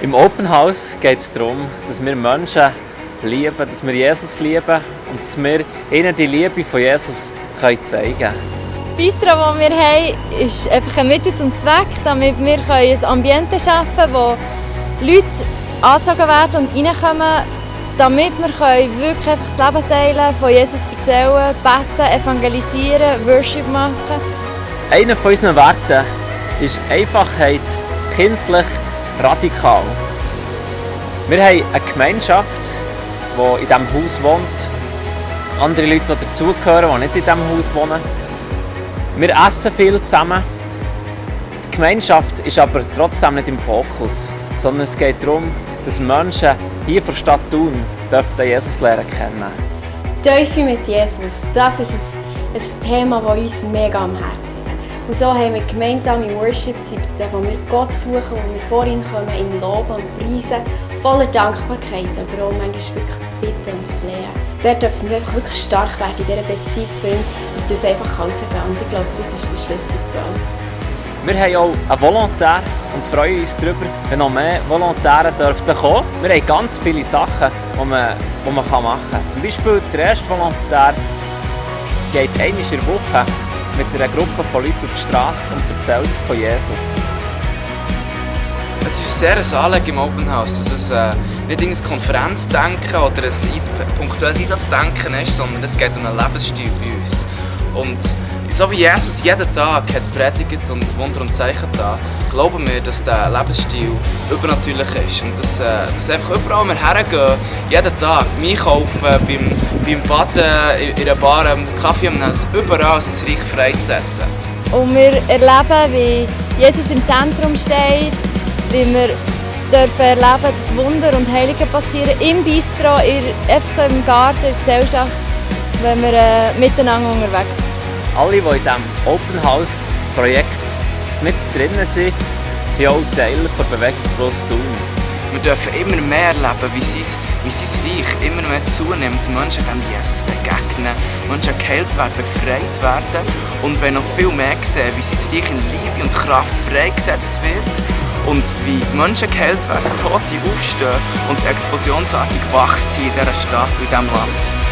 Im Open House geht es darum, dass wir Menschen lieben, dass wir Jesus lieben und dass wir ihnen die Liebe von Jesus können zeigen können. Das Bistro, das wir haben, ist einfach ein Mittel zum Zweck, damit wir ein Ambiente schaffen können, wo Leute angezogen werden und reinkommen, damit wir wirklich einfach das Leben teilen, von Jesus erzählen, beten, evangelisieren, Worship machen. Einer unserer Werte ist Einfachheit, kindlich, radikal. Wir haben eine Gemeinschaft, die in diesem Haus wohnt, andere Leute, die dazugehören, die nicht in diesem Haus wohnen. Wir essen viel zusammen. Die Gemeinschaft ist aber trotzdem nicht im Fokus, sondern es geht darum, dass Menschen hier von Stadt Thun Jesus lernen kennen. Teufel mit Jesus, das ist ein Thema, das uns mega am Herzen liegt. Und so haben wir gemeinsame Worship-Zeiten, wo wir Gott suchen, wo wir vor ihn kommen, ihn loben und preisen, voller Dankbarkeit, aber auch manchmal wirklich bitten und flehen. Dort dürfen wir einfach wirklich stark werden in dieser Beziehung zu ihm, dass das einfach rausgeht. Und ich glaube, das ist der Schlüssel zu allem. Wir haben auch einen Volontär und freuen uns darüber, wenn noch mehr Volontäre dürften kommen. Wir haben ganz viele Sachen, die man, die man machen kann. Zum Beispiel der erste Volontär geht einmal in der Woche mit einer Gruppe von Leuten auf die Straße und erzählt von Jesus. Es ist sehr ein Anliegen im Open House, dass es äh, nicht ein Konferenzdenken oder ein punktuelles Einsatzdenken ist, sondern es geht um einen Lebensstil bei uns. Und so wie Jesus jeden Tag hat predigt und Wunder und Zeichen da, glauben wir, dass der Lebensstil übernatürlich ist. Und dass, äh, dass einfach überall wir hergehen, jeden Tag, einkaufen, beim, beim Baden, in einer Bar, Kaffee am Netz, überall sein Reich freizusetzen. Und wir erleben, wie Jesus im Zentrum steht, wie wir dürfen erleben, dass Wunder und Heilige passieren im Bistro, in, einfach so im Garten, in der Gesellschaft, wenn wir äh, miteinander unterwegs sind. Alle, die in diesem Open House Projekt mit drinnen sind, sind auch Teil der Bewegung Plus Thun. Wir dürfen immer mehr erleben, wie sein, wie sein Reich immer mehr zunimmt. Menschen werden Jesus begegnen, Menschen geheilt werden, befreit werden und wir noch viel mehr sehen, wie sein Reich in Liebe und Kraft freigesetzt wird und wie Menschen geheilt werden, Tote aufstehen und explosionsartig wächst hier in dieser Stadt in diesem Land.